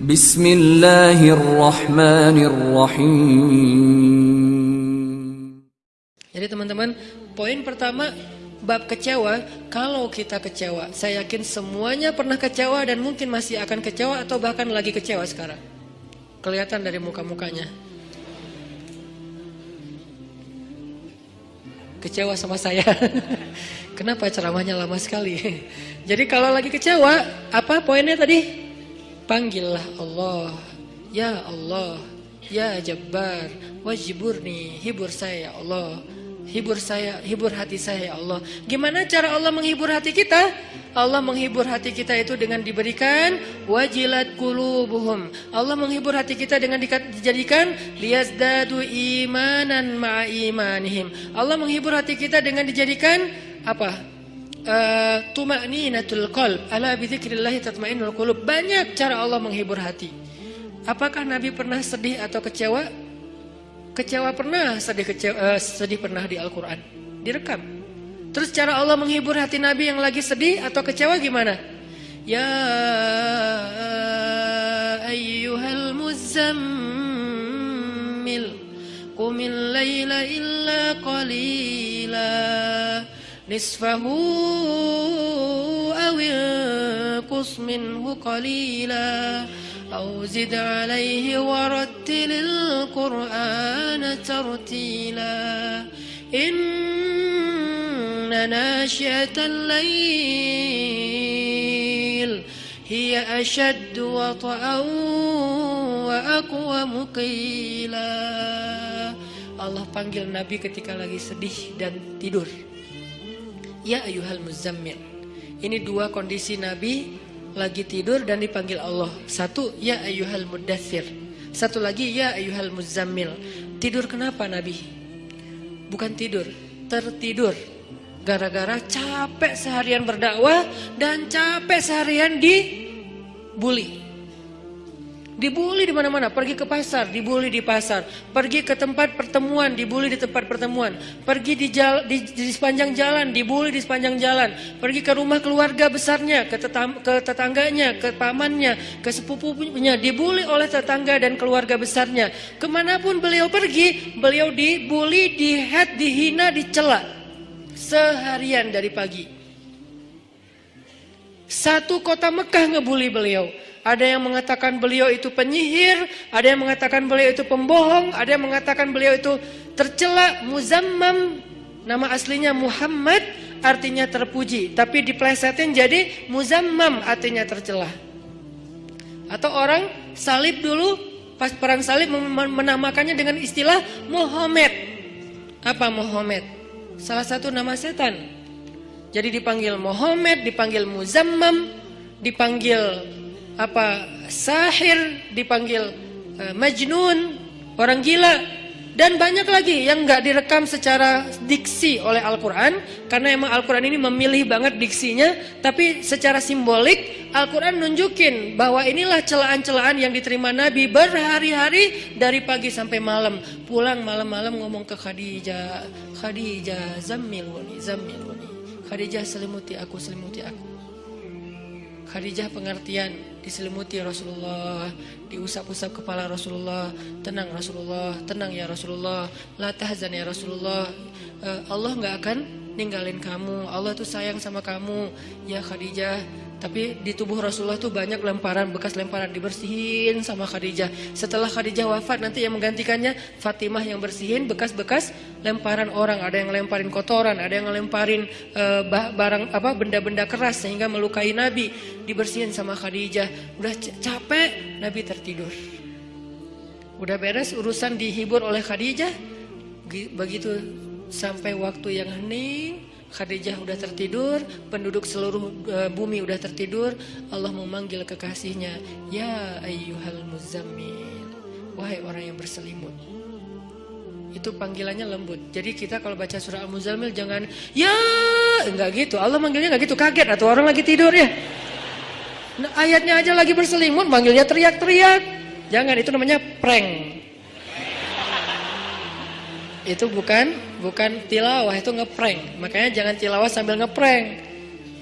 Bismillahirrahmanirrahim. Jadi teman-teman, poin pertama bab kecewa, kalau kita kecewa, saya yakin semuanya pernah kecewa dan mungkin masih akan kecewa atau bahkan lagi kecewa sekarang. Kelihatan dari muka-mukanya. Kecewa sama saya. Kenapa ceramahnya lama sekali? Jadi kalau lagi kecewa, apa poinnya tadi? Panggillah Allah. Ya Allah, ya Jabbar, wajiburni, hibur saya ya Allah. Hibur saya, hibur hati saya ya Allah. Gimana cara Allah menghibur hati kita? Allah menghibur hati kita itu dengan diberikan wajilat kulubuhum. Allah menghibur hati kita dengan dijadikan liyazdadu imanan ma'a imanihim. Allah menghibur hati kita dengan dijadikan apa? Uh, tuma'ninatul qalb. Ala bidzikrillah tatma'innul qulub. Banyak cara Allah menghibur hati. Apakah Nabi pernah sedih atau kecewa? Kecewa pernah, sedih kecewa, uh, sedih pernah di Al-Qur'an. Direkam. Terus cara Allah menghibur hati Nabi yang lagi sedih atau kecewa gimana? Ya ayyuhal muzammil Qumil layla illa qalila نصفه أو انقص منه قليلا أو زد عليه ورتل القرآن ترتيلا إن ناشئة الليل هي أشد وطئا وأقوم قيلا الله panggil Nabi ketika lagi sedih dan tidur. Ya ayuhal muzammil. Ini dua kondisi Nabi lagi tidur dan dipanggil Allah. Satu, ya ayuhal mudathir. Satu lagi, ya ayuhal muzammil. Tidur kenapa Nabi? Bukan tidur, tertidur. Gara-gara capek seharian berdakwah dan capek seharian dibully. Dibully di mana-mana, pergi ke pasar, dibully di pasar, pergi ke tempat pertemuan, dibully di tempat pertemuan, pergi di, jala, di, di sepanjang jalan, dibully di sepanjang jalan, pergi ke rumah keluarga besarnya, ke, tetam, ke tetangganya, ke pamannya, ke sepupunya, dibully oleh tetangga dan keluarga besarnya. Ke mana pun beliau pergi, beliau dibully, dihead, dihina, dicela seharian dari pagi. Satu kota Mekah ngebully beliau. Ada yang mengatakan beliau itu penyihir, ada yang mengatakan beliau itu pembohong, ada yang mengatakan beliau itu tercela, muzammam. Nama aslinya Muhammad artinya terpuji, tapi diplesetin jadi muzammam artinya tercela. Atau orang salib dulu pas perang salib menamakannya dengan istilah Muhammad. Apa Muhammad? Salah satu nama setan. Jadi dipanggil Muhammad, dipanggil Muzammam, dipanggil apa sahir dipanggil uh, majnun orang gila. Dan banyak lagi yang nggak direkam secara diksi oleh Al-Quran karena emang Al-Quran ini memilih banget diksinya tapi secara simbolik Al-Quran nunjukin bahwa inilah celaan-celaan yang diterima Nabi berhari-hari dari pagi sampai malam. Pulang malam-malam ngomong ke Khadijah Khadijah zammiluni zammiluni Khadijah selimuti aku selimuti aku Khadijah pengertian diselimuti Rasulullah diusap-usap kepala Rasulullah tenang Rasulullah tenang ya Rasulullah la tahzan ya Rasulullah. Uh, Allah nggak akan ninggalin kamu Allah tuh sayang sama kamu. Ya Khadijah tapi di tubuh Rasulullah tuh banyak lemparan bekas lemparan dibersihin sama Khadijah. Setelah Khadijah wafat nanti yang menggantikannya Fatimah yang bersihin bekas-bekas lemparan orang. Ada yang lemparin kotoran ada yang lemparin uh, barang apa benda-benda keras sehingga melukai Nabi. Dibersihin sama Khadijah. Udah capek Nabi tertidur. Udah beres urusan dihibur oleh Khadijah begitu sampai waktu yang hening Khadijah udah tertidur, penduduk seluruh uh, bumi udah tertidur, Allah memanggil kekasihnya, "Ya ayyuhal muzammil." Wahai orang yang berselimut. Itu panggilannya lembut. Jadi kita kalau baca surah Al-Muzammil jangan ya enggak gitu. Allah manggilnya enggak gitu, kaget atau orang lagi tidur ya. Nah, ayatnya aja lagi berselimut, manggilnya teriak-teriak. Jangan itu namanya prank. Itu bukan bukan tilawah, itu ngeprank. Makanya jangan tilawah sambil ngeprank.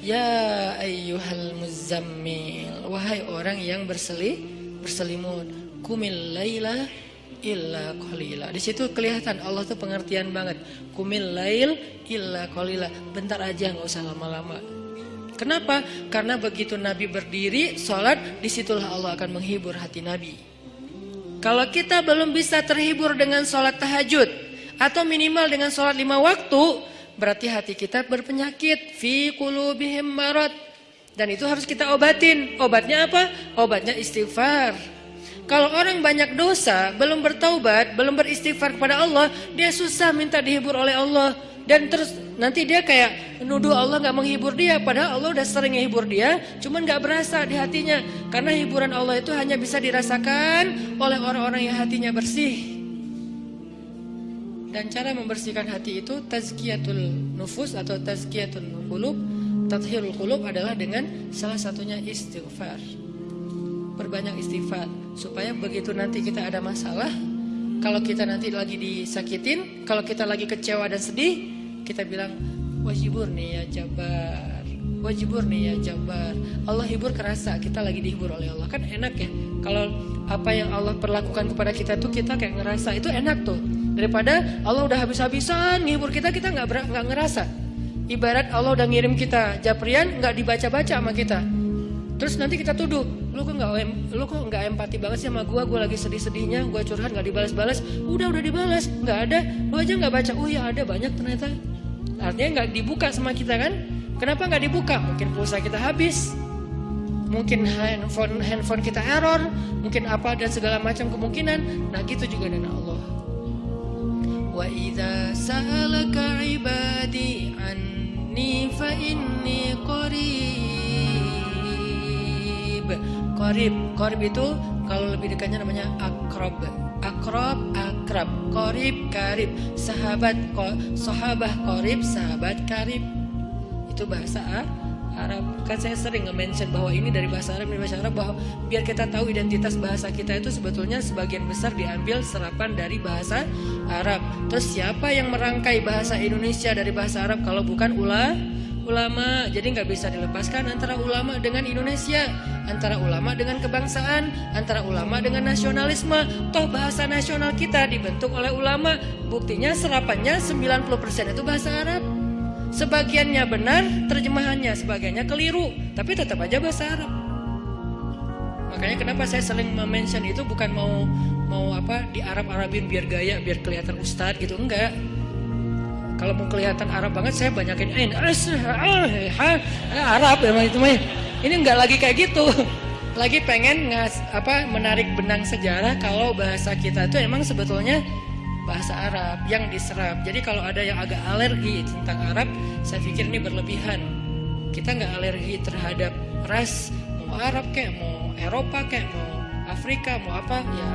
Ya ayyuhal muzammil, wahai orang yang berseli, berselimut. Kumil laila illa qalila. Di situ kelihatan Allah tuh pengertian banget. Kumil lail illa qalila. Bentar aja nggak usah lama-lama. Kenapa? Karena begitu Nabi berdiri, sholat, di situlah Allah akan menghibur hati Nabi. Kalau kita belum bisa terhibur dengan sholat tahajud, atau minimal dengan sholat lima waktu, berarti hati kita berpenyakit. Fi kulubihim marad. Dan itu harus kita obatin. Obatnya apa? Obatnya istighfar. Kalau orang banyak dosa, belum bertaubat, belum beristighfar kepada Allah, dia susah minta dihibur oleh Allah. Dan terus nanti dia kayak menuduh Allah nggak menghibur dia, padahal Allah udah sering menghibur dia, cuman nggak berasa di hatinya. Karena hiburan Allah itu hanya bisa dirasakan oleh orang-orang yang hatinya bersih. Dan cara membersihkan hati itu tazkiyatul nufus atau tazkiyatul qulub, tathirul qulub adalah dengan salah satunya istighfar. Perbanyak istighfar. Supaya begitu nanti kita ada masalah kalau kita nanti lagi disakitin kalau kita lagi kecewa dan sedih kita bilang wajibur nih ya jabar wajibur nih ya jabar Allah hibur kerasa kita lagi dihibur oleh Allah. Kan enak ya kalau apa yang Allah perlakukan kepada kita tuh kita kayak ngerasa itu enak tuh daripada Allah udah habis-habisan ngehibur kita kita nggak nggak ngerasa ibarat Allah udah ngirim kita japrian nggak dibaca-baca sama kita Terus nanti kita tuduh, lu kok nggak lu kok nggak empati banget sih sama gue, gue lagi sedih-sedihnya, gue curhat nggak dibalas-balas, udah udah dibalas, nggak ada, lu aja nggak baca, oh ya ada banyak ternyata. Artinya nggak dibuka sama kita kan? Kenapa nggak dibuka? Mungkin pulsa kita habis, mungkin handphone handphone kita error, mungkin apa dan segala macam kemungkinan. Nah gitu juga dengan Allah. Sa'alaka ibadi anni fa inni qarib Korib, korib itu kalau lebih dekatnya namanya akrob. Akrob, akrab, korib, karib, sahabat, sahabah, korib, sahabat, karib. Itu bahasa Arab. Kan saya sering nge-mention bahwa ini dari bahasa Arab, dari bahasa Arab bahwa biar kita tahu identitas bahasa kita itu sebetulnya sebagian besar diambil serapan dari bahasa Arab. Terus siapa yang merangkai bahasa Indonesia dari bahasa Arab kalau bukan ulah ulama. Jadi nggak bisa dilepaskan antara ulama dengan Indonesia, antara ulama dengan kebangsaan, antara ulama dengan nasionalisme. Toh bahasa nasional kita dibentuk oleh ulama. Buktinya serapannya 90% itu bahasa Arab. Sebagiannya benar, terjemahannya sebagiannya keliru, tapi tetap aja bahasa Arab. Makanya kenapa saya sering mention itu bukan mau mau apa di Arab Arabin biar gaya, biar kelihatan ustadz gitu enggak kalau mau kelihatan Arab banget saya banyakin in Arab emang itu mah. Ini nggak lagi kayak gitu. Lagi pengen ngas, apa menarik benang sejarah kalau bahasa kita itu emang sebetulnya bahasa Arab yang diserap. Jadi kalau ada yang agak alergi tentang Arab, saya pikir ini berlebihan. Kita nggak alergi terhadap ras, mau Arab kayak mau Eropa kayak mau Afrika, mau apa ya.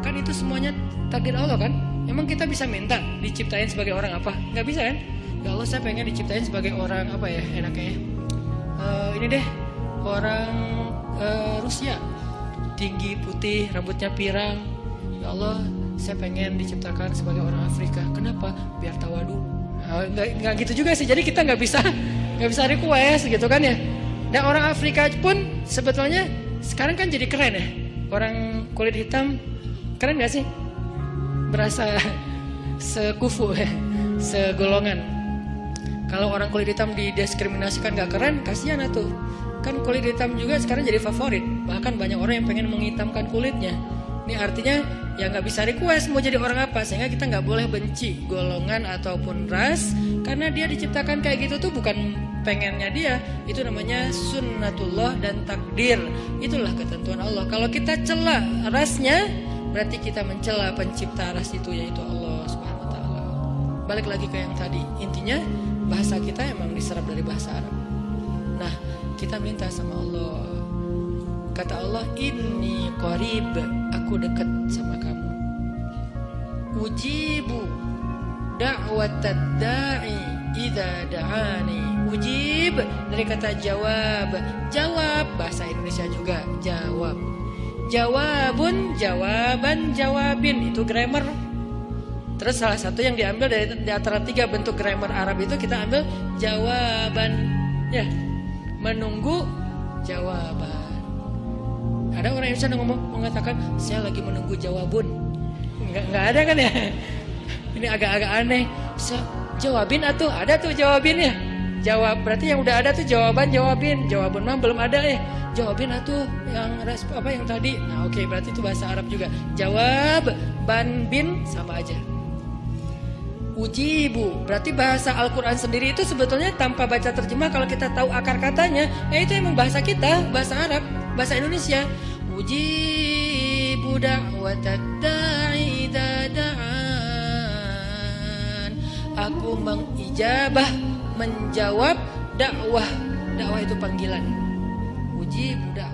Kan itu semuanya takdir Allah kan? Emang kita bisa minta diciptain sebagai orang apa? Gak bisa kan? Ya Allah saya pengen diciptain sebagai orang apa ya enaknya uh, Ini deh orang uh, Rusia Tinggi, putih, rambutnya pirang Ya Allah saya pengen diciptakan sebagai orang Afrika Kenapa? Biar tawadu uh, nggak, nggak gitu juga sih Jadi kita nggak bisa nggak bisa request gitu kan ya Dan orang Afrika pun sebetulnya sekarang kan jadi keren ya Orang kulit hitam keren gak sih? berasa sekufu ya, segolongan. Kalau orang kulit hitam didiskriminasikan gak keren, kasihan tuh. Kan kulit hitam juga sekarang jadi favorit. Bahkan banyak orang yang pengen menghitamkan kulitnya. Ini artinya ya nggak bisa request mau jadi orang apa sehingga kita nggak boleh benci golongan ataupun ras karena dia diciptakan kayak gitu tuh bukan pengennya dia itu namanya sunnatullah dan takdir itulah ketentuan Allah kalau kita celah rasnya berarti kita mencela pencipta ras itu yaitu Allah Subhanahu wa taala. Balik lagi ke yang tadi, intinya bahasa kita emang diserap dari bahasa Arab. Nah, kita minta sama Allah. Kata Allah, "Inni qarib." Aku dekat sama kamu. Ujibu da'watad da'i idza da'ani. Ujib dari kata jawab. Jawab bahasa Indonesia juga, jawab jawabun, jawaban, jawabin itu grammar. Terus salah satu yang diambil dari di antara tiga bentuk grammar Arab itu kita ambil jawaban, ya menunggu jawaban. Ada orang Indonesia yang ngomong mengatakan saya lagi menunggu jawabun. Enggak enggak ada kan ya? Ini agak-agak aneh. So, jawabin atau ada tuh jawabinnya. Jawab berarti yang udah ada tuh jawaban jawabin. Jawaban mah belum ada ya. Jawabin atau yang apa yang tadi. Nah, oke okay, berarti itu bahasa Arab juga. Jawab ban bin sama aja. Ujibu berarti bahasa Al-Quran sendiri itu sebetulnya tanpa baca terjemah kalau kita tahu akar katanya ya itu emang bahasa kita bahasa Arab bahasa Indonesia ujibu da'watad da'i dada'an aku mengijabah menjawab dakwah. Dakwah itu panggilan. Uji dakwah.